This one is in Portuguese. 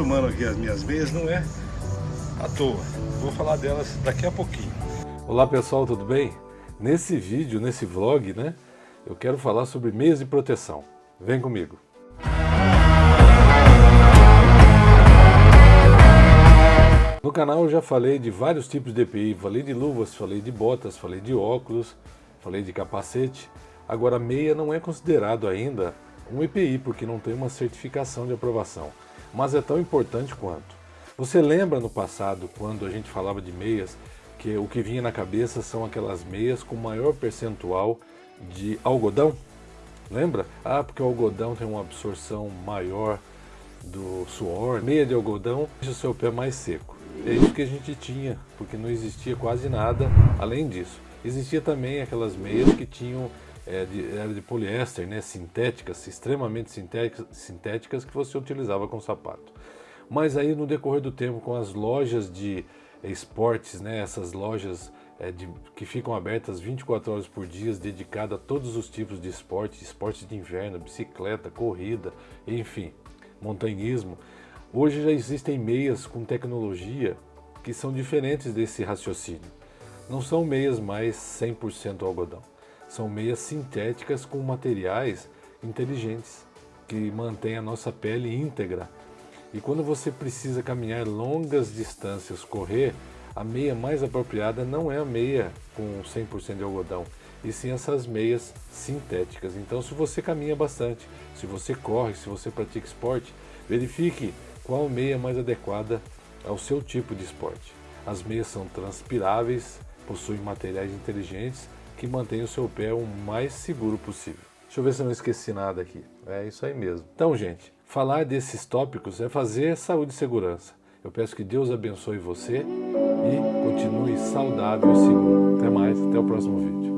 filmando aqui as minhas meias não é à toa. Vou falar delas daqui a pouquinho. Olá pessoal, tudo bem? Nesse vídeo, nesse vlog, né, eu quero falar sobre meias de proteção. Vem comigo. No canal eu já falei de vários tipos de EPI, falei de luvas, falei de botas, falei de óculos, falei de capacete. Agora meia não é considerado ainda um EPI porque não tem uma certificação de aprovação, mas é tão importante quanto. Você lembra no passado quando a gente falava de meias que o que vinha na cabeça são aquelas meias com maior percentual de algodão? Lembra? Ah, porque o algodão tem uma absorção maior do suor. Meia de algodão deixa o seu pé mais seco. É isso que a gente tinha, porque não existia quase nada além disso. Existia também aquelas meias que tinham é, de, era de poliéster, né, sintéticas, extremamente sintéticas, sintéticas que você utilizava com sapato. Mas aí no decorrer do tempo, com as lojas de esportes, né, essas lojas é, de, que ficam abertas 24 horas por dia, dedicadas a todos os tipos de esporte, esportes de inverno, bicicleta, corrida, enfim, montanhismo, Hoje já existem meias com tecnologia que são diferentes desse raciocínio. Não são meias mais 100% algodão. São meias sintéticas com materiais inteligentes que mantêm a nossa pele íntegra. E quando você precisa caminhar longas distâncias, correr, a meia mais apropriada não é a meia com 100% de algodão, e sim essas meias sintéticas. Então se você caminha bastante, se você corre, se você pratica esporte, verifique qual meia mais adequada ao seu tipo de esporte. As meias são transpiráveis, possuem materiais inteligentes que mantêm o seu pé o mais seguro possível. Deixa eu ver se eu não esqueci nada aqui. É isso aí mesmo. Então, gente, falar desses tópicos é fazer saúde e segurança. Eu peço que Deus abençoe você e continue saudável e seguro. Até mais, até o próximo vídeo.